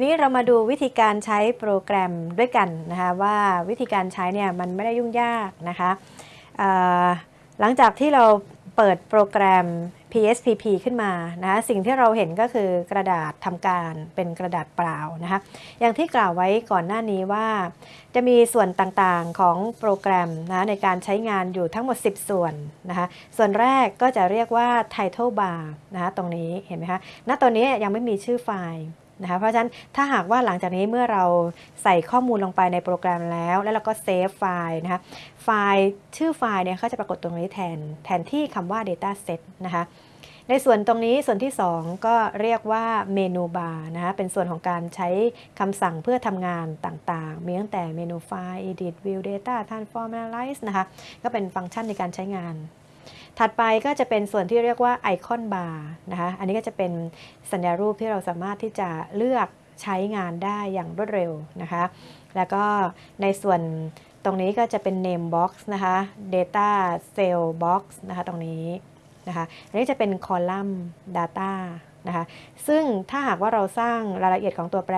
ทีนี้เรามาดูวิธีการใช้โปรแกรมด้วยกันนะคะว่าวิธีการใช้เนี่ยมันไม่ได้ยุ่งยากนะคะหลังจากที่เราเปิดโปรแกรม PSPP ขึ้นมานะคะสิ่งที่เราเห็นก็คือกระดาษทำการเป็นกระดาษเปล่านะคะอย่างที่กล่าวไว้ก่อนหน้านี้ว่า จะมีส่วนต่างๆของโปรแกรมนะในการใช้งานอยู่ทั้งหมด 10 ส่วนนะคะส่วนแรกก็จะเรียกว่า title bar นะคะตรงนี้เห็นไหมคะณตอนนี้ยังไม่มีชื่อไฟล์ นะคะเพราะฉะนั้นถ้าหากว่าหลังจากนี้เมื่อเราใส่ข้อมูลลงไปในโปรแกรมแล้ว แล้วเราก็ save ไฟล์นะคะไฟล์ชื่อไฟล์เนี่ยเขาจะปรากฏตรงนี้แทนแทนที่คำว่า data set นะคะในส่วนตรงนี้ส่วนที่ 2 ก็เรียกว่า menu bar นะคะเป็นส่วนของการใช้คำสั่งเพื่อทำงานต่างๆ มีตั้งแต่เมนู file edit view data transform analyze นะคะก็เป็นฟังก์ชันในการใช้งาน ถัดไปก็จะเป็นส่วนที่เรียกว่าไอคอนบาร์นะคะอันนี้ก็จะเป็นสัญญารูปที่เราสามารถที่จะเลือกใช้งานได้อย่างรวดเร็วนะคะ แล้วก็ในส่วนตรงนี้ก็จะเป็น name box นะคะ data cell box นะคะตรงนี้นะคะอันนี้จะเป็นคอลัมน์ data นะคะซึ่งถ้าหากว่าเราสร้างรายละเอียดของตัวแปร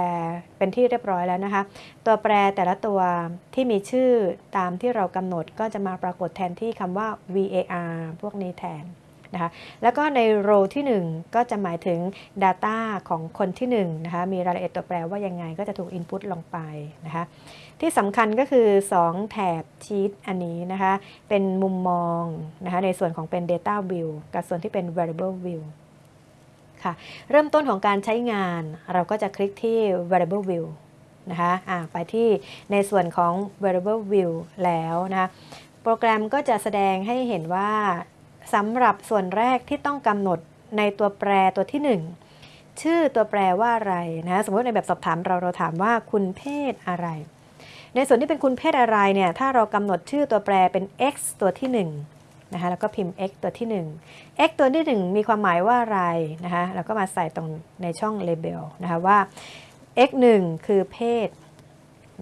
เป็นที่เรียบร้อยแล้วนะคะ ตัวแปรแต่ละตัวที่มีชื่อตามที่เรากำหนดก็จะมาปรากฏแทนที่คำว่า var พวกนี้แทนนะคะแล้วก็ใน row ที่ 1 ก็จะหมายถึง data ของคนที่1นะคะมีรายละเอียดตัวแปรว่ายังไงก็จะถูก input ลงไปนะคะที่สำคัญก็คือ 2 แถบชีตอันนี้นะคะเป็นมุมมองนะคะในส่วนของเป็น data view กับส่วนที่เป็น variable view ค่ะ เริ่มต้นของการใช้งานเราก็จะคลิกที่ variable view นะคะะไปที่ในส่วนของ variable view แล้วนะะโปรแกรมก็จะแสดงให้เห็นว่าสำหรับส่วนแรกที่ต้องกำหนดในตัวแปรตัวที่ 1 ชื่อตัวแปรว่าอะไรนะสมมติในแบบสอบถามเราเราถามว่าคุณเพศอะไร ในส่วนที่เป็นคุณเพศอะไรเนี่ยถ้าเรากำหนดชื่อตัวแปรเป็น x ตัวที่ 1 นะคะแล้วก็พิมพ์ x ตัวที่ 1 x ตัวที่ 1 มีความหมายว่าอะไรนะคะแล้วก็มาใส่ตรงในช่อง label นะคะว่า x 1คือเพศ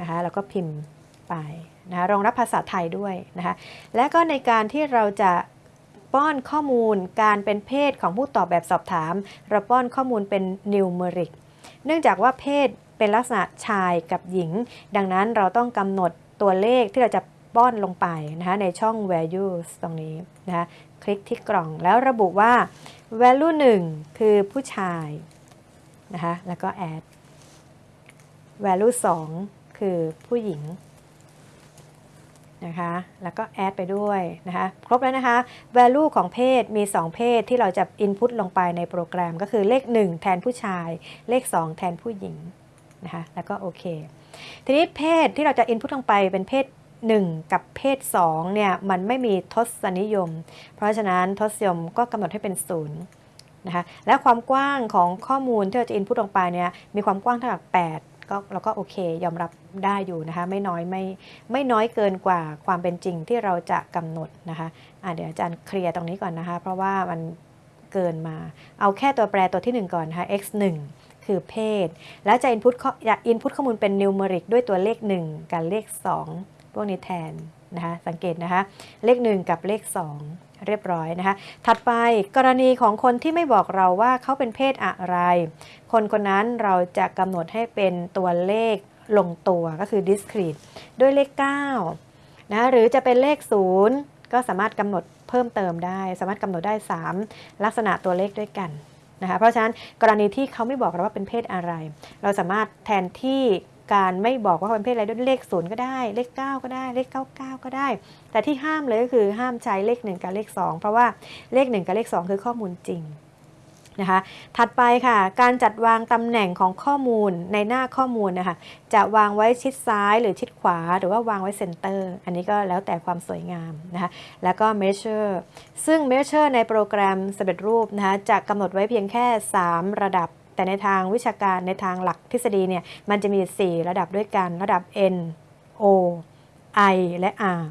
นะคะแล้วก็พิมพ์ไปนะคะรองรับภาษาไทยด้วยนะคะและก็ในการที่เราจะป้อนข้อมูลการเป็นเพศของผู้ตอบแบบสอบถาม เราป้อนข้อมูลเป็นนิวเมริกเนื่องจากว่าเพศเป็นลักษณะชายกับหญิง ดังนั้นเราต้องกำหนดตัวเลขที่เราจะ ป้อนลงไปนะคะในช่อง values ตรงนี้นะคะคลิกที่กล่องแล้วระบุว่า value 1 คือผู้ชายนะคะแล้วก็ add value 2 คือผู้หญิงนะคะแล้วก็ add ไปด้วยนะคะครบแล้วนะคะ value ของเพศมี 2 เพศที่เราจะ input ลงไปในโปรแกรมก็คือเลข 1 แทนผู้ชาย เลข 2 แทนผู้หญิงนะคะแล้วก็โอเค ทีนี้เพศที่เราจะ input ลงไปเป็นเพศ 1 กับเพศ2เนี่ยมันไม่มีทศนิยม เพราะฉะนั้นทศนิยมก็กำหนดให้เป็น0นะคะและความกว้างของข้อมูลที่เราจะ input ลงไปเนี่ยมีความกว้างเท่ากับ 8 ก็เราก็โอเค ยอมรับได้อยู่นะคะไม่น้อยไม่ไม่น้อยเกินกว่าความเป็นจริงที่เราจะกำหนดนะคะะเดี๋ยวอาจารย์เคลียร์ตรงนี้ก่อนนะคะ เพราะว่ามันเกินมา เอาแค่ตัวแปรตัวที่ 1 ก่อนนะคะ x 1คือเพศ แล้วจะ input จะ input ข้อมูลเป็น numeric ด้วยตัวเลข 1 กับเลข 2 พวกนี้แทนนะคะสังเกตนะคะเลข 1 กับเลข 2 เรียบร้อยนะคะถัดไปกรณีของคนที่ไม่บอกเราว่าเขาเป็นเพศอะไร คนคนนั้นเราจะกำหนดให้เป็นตัวเลขลงตัวก็คือ discrete ด้วยเลข9นะหรือจะเป็นเลข 0 ก็สามารถกำหนดเพิ่มเติมได้ สามารถกำหนดได้ 3 ลักษณะตัวเลขด้วยกันนะคะเพราะฉะนั้นกรณีที่เขาไม่บอกเราว่าเป็นเพศอะไร เราสามารถแทนที่ การไม่บอกว่าเป็นเพศอะไรด้วยเลขศูนย์ก็ได้ เลข 9 ก็ได้ เลข 99 ก็ได้ แต่ที่ห้ามเลยก็คือห้ามใช้เลข 1 กับเลข 2 เพราะว่าเลข 1 กับเลข 2 คือข้อมูลจริงนะคะถัดไปค่ะ การจัดวางตำแหน่งของข้อมูลในหน้าข้อมูลนะคะ จะวางไว้ชิดซ้ายหรือชิดขวา หรือว่าวางไว้ center อันนี้ก็แล้วแต่ความสวยงามนะคะ แล้วก็ measure ซึ่ง measure ในโปรแกรมสำเร็จรูปนะคะ จะกำหนดไว้เพียงแค่ 3 ระดับ แต่ในทางวิชาการในทางหลักทฤษฎีเนี่ยมันจะมี 4 ระดับด้วยกัน ระดับ N O I และ R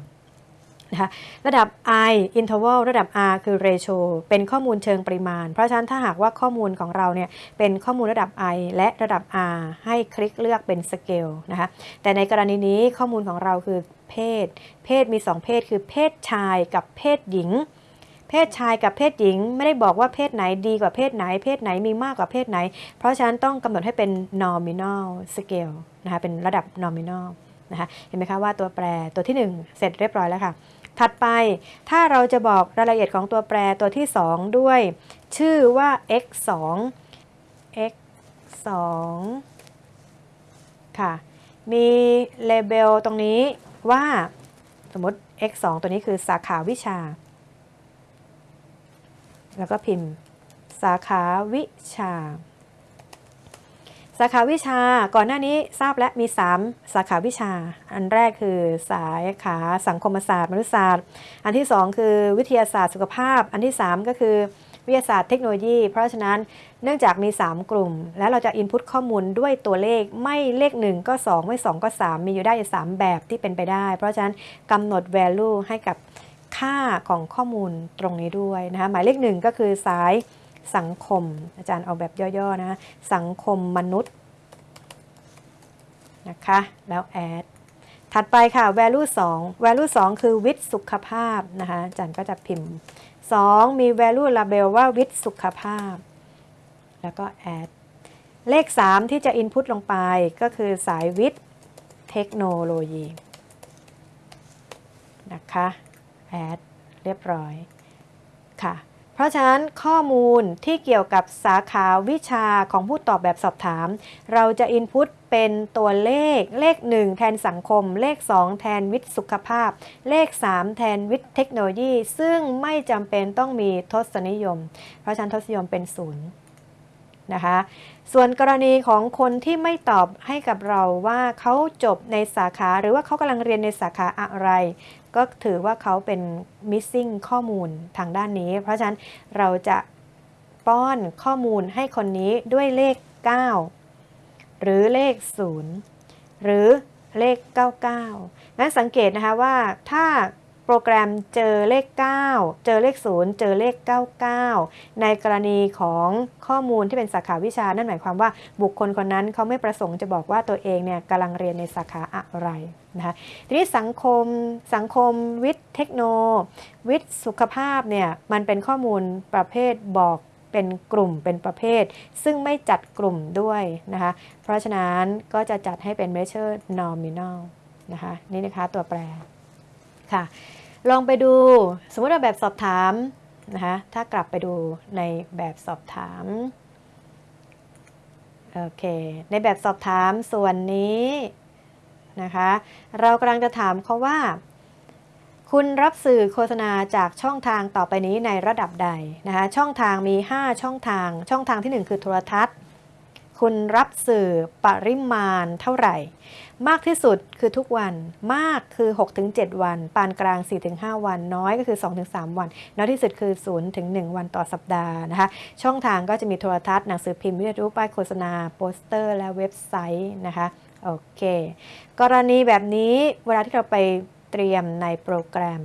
นะคะระดับ I interval ระดับ R คือ ratio เป็นข้อมูลเชิงปริมาณ เพราะฉะนั้นถ้าหากว่าข้อมูลของเราเนี่ยเป็นข้อมูลระดับ I และระดับ R ให้คลิกเลือกเป็น scale นะคะแต่ในกรณีนี้ข้อมูลของเราคือเพศ เพศมี 2 เพศคือเพศชายกับเพศหญิง เพศชายกับเพศหญิงไม่ได้บอกว่าเพศไหนดีกว่าเพศไหน เพศไหนมีมากกว่าเพศไหน เพราะฉะนั้นต้องกำหนดให้เป็น nominal scale นะคะเป็นระดับ nominal นะคะเห็นไหมคะว่าตัวแปรตัวที่ 1 เสร็จเรียบร้อยแล้วค่ะ ถัดไปถ้าเราจะบอกรายละเอียดของตัวแปรตัวที่ 2 ด้วย ชื่อว่า x 2 x 2ค่ะ มีเลเบลตรงนี้ว่าสมมติ x 2ตัวนี้คือสาขาวิชา แล้วก็พิมพ์ สาขาวิชา สาขาวิชาก่อนหน้านี้ทราบและมี 3 สาขาวิชา อันแรกคือสายขาสังคมศาสตร์มนุษยศาสตร์ อันที่ 2 คือวิทยาศาสตร์สุขภาพ อันที่ 3 ก็คือวิทยาศาสตร์เทคโนโลยี เพราะฉะนั้นเนื่องจากมี 3 กลุ่ม แล้วเราจะ input ข้อมูลด้วยตัวเลขไม่เลข 1 ก็ 2 ไม่ 2 ก็ 3 มีอยู่ได้ 3 แบบที่เป็นไปได้ เพราะฉะนั้นกำหนด value ให้กับ ค่าของข้อมูลตรงนี้ด้วยนะคะหมายเลข1ก็คือสายสังคม อาจารย์เอาแบบย่อๆนะสังคมมนุษย์นะคะแล้ว add ถัดไปค่ะ value 2 value 2 คือวิทย์สุขภาพนะคะอาจารย์ก็จะพิมพ์ 2 มี value label ว่าวิทย์สุขภาพ แล้วก็ add เลข 3 ที่จะ input ลงไปก็คือสายวิทย์เทคโนโลยีนะคะ add เรียบร้อยค่ะ เพราะฉะนั้นข้อมูลที่เกี่ยวกับสาขาวิชาของผู้ตอบแบบสอบถาม เราจะ input เป็นตัวเลขเลข 1 แทนสังคม เลข 2 แทนวิทย์สุขภาพ เลข 3 แทนวิทย์เทคโนโลยี ซึ่งไม่จำเป็นต้องมีทศนิยม เพราะฉะนั้นทศนิยมเป็นศูนย์นะคะส่วนกรณีของคนที่ไม่ตอบให้กับเราว่าเขาจบในสาขาหรือว่าเขากำลังเรียนในสาขาอะไร ก็ถือว่าเขาเป็น missing ข้อมูลทางด้านนี้ เพราะฉะนั้นเราจะป้อนข้อมูลให้คนนี้ด้วยเลข 9 หรือเลข 0 หรือเลข 99งั้นสังเกตนะคะว่าถ้า โปรแกรมเจอเลข 9 เจอเลข 0 เจอเลข 99 ในกรณีของข้อมูลที่เป็นสาขาวิชา นั่นหมายความว่าบุคคลคนนั้นเขาไม่ประสงค์จะบอกว่าตัวเองเนี่ยกำลังเรียนในสาขาอะไรนะคะทีนี้สังคมสังคมวิทย์เทคโน วิทย์สุขภาพเนี่ยมันเป็นข้อมูลประเภทบอกเป็นกลุ่มเป็นประเภท ซึ่งไม่จัดกลุ่มด้วยนะคะเพราะฉะนั้นก็จะจัดให้เป็น measure nominal นะคะนี่นะคะตัวแปร ค่ะ ลองไปดูสมมติว่าแบบสอบถามนะคะถ้ากลับไปดูในแบบสอบถามโอเคในแบบสอบถามส่วนนี้นะคะเรากำลังจะถามเขาว่า คุณรับสื่อโฆษณาจากช่องทางต่อไปนี้ในระดับใดนะคะช่องทางมี 5 ช่องทาง ช่องทางที่ 1 คือโทรทัศน์ คุณรับสื่อปริมาณเท่าไหร่ มากที่สุดคือทุกวันมากคือ 6-7 วัน ปานกลาง 4-5 วัน น้อยก็คือ 2-3 วัน น้อยที่สุดคือ 0-1 วันต่อสัปดาห์นะคะช่องทางก็จะมีโทรทัศน์หนังสือพิมพ์วิทยุป้ายโฆษณาโปสเตอร์ และเว็บไซต์นะคะโอเค กรณีแบบนี้เวลาที่เราไปเตรียมในโปรแกรม